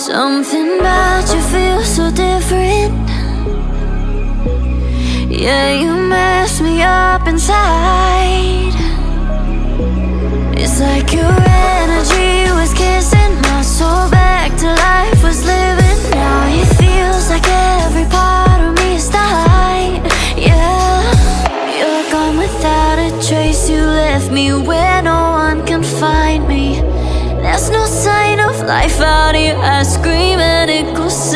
Something about you feels so different. Yeah, you mess me up inside. It's like your energy was kissing my soul back to life was living. Now it feels like every part of me is dying. Yeah, you're gone without a trace. You left me where no one can find me There's no sign of life out here. I scream and it goes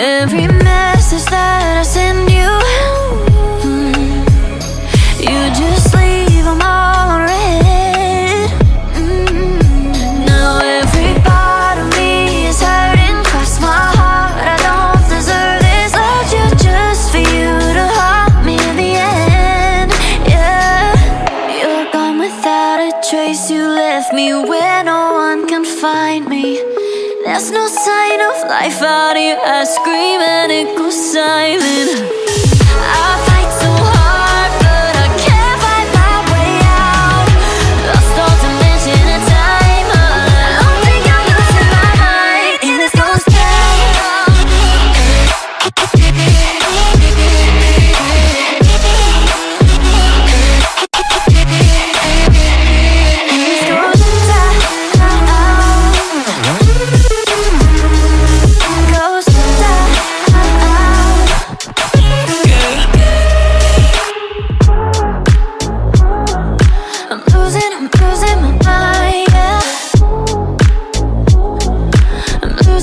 Every message that I send you You just leave all mm. Now every part of me is hurting Cross my heart, I don't deserve this Loved you just for you to haunt me in the end Yeah, you're gone without a trace You left me where no one can find me there's no sign of life out here. I scream and it goes silent. I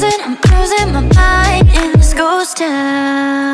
I'm losing my mind in this ghost town